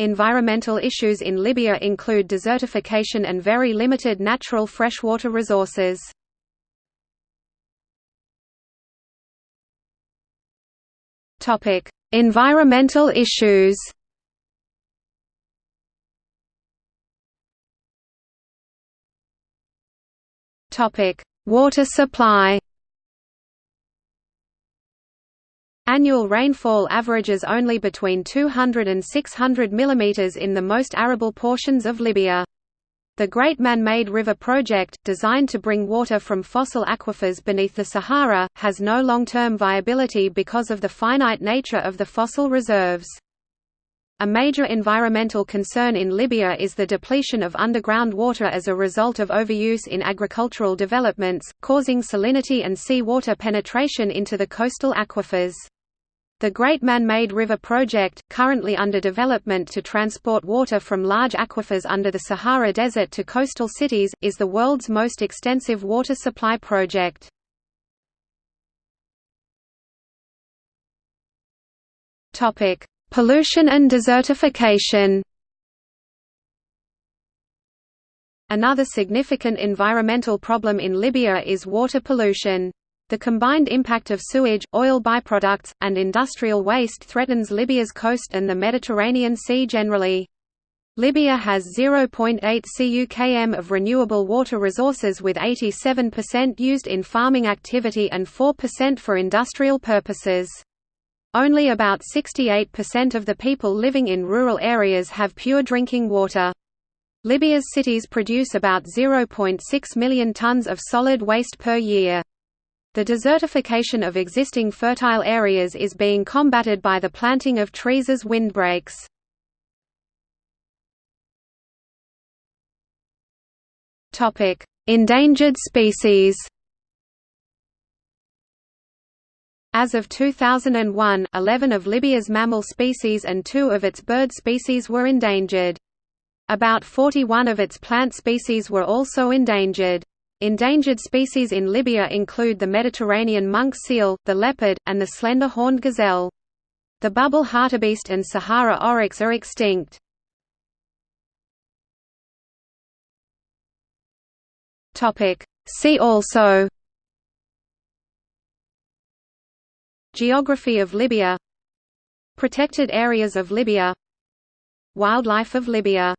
Environmental issues in Libya include desertification and very limited natural freshwater resources. Topic: Environmental issues. Topic: Water supply. Annual rainfall averages only between 200 and 600 mm in the most arable portions of Libya. The Great Man-Made River Project, designed to bring water from fossil aquifers beneath the Sahara, has no long-term viability because of the finite nature of the fossil reserves. A major environmental concern in Libya is the depletion of underground water as a result of overuse in agricultural developments, causing salinity and sea water penetration into the coastal aquifers. The Great Man-Made River Project, currently under development to transport water from large aquifers under the Sahara Desert to coastal cities, is the world's most extensive water supply project. Pollution and desertification Another significant environmental problem in Libya is water pollution. The combined impact of sewage, oil byproducts, and industrial waste threatens Libya's coast and the Mediterranean Sea generally. Libya has 0.8 CUKM of renewable water resources with 87% used in farming activity and 4% for industrial purposes. Only about 68% of the people living in rural areas have pure drinking water. Libya's cities produce about 0.6 million tons of solid waste per year. The desertification of existing fertile areas is being combated by the planting of trees as windbreaks. Endangered species As of 2001, 11 of Libya's mammal species and two of its bird species were endangered. About 41 of its plant species were also endangered. Endangered species in Libya include the Mediterranean monk seal, the leopard, and the slender-horned gazelle. The bubal hartebeest and Sahara oryx are extinct. See also Geography of Libya Protected areas of Libya Wildlife of Libya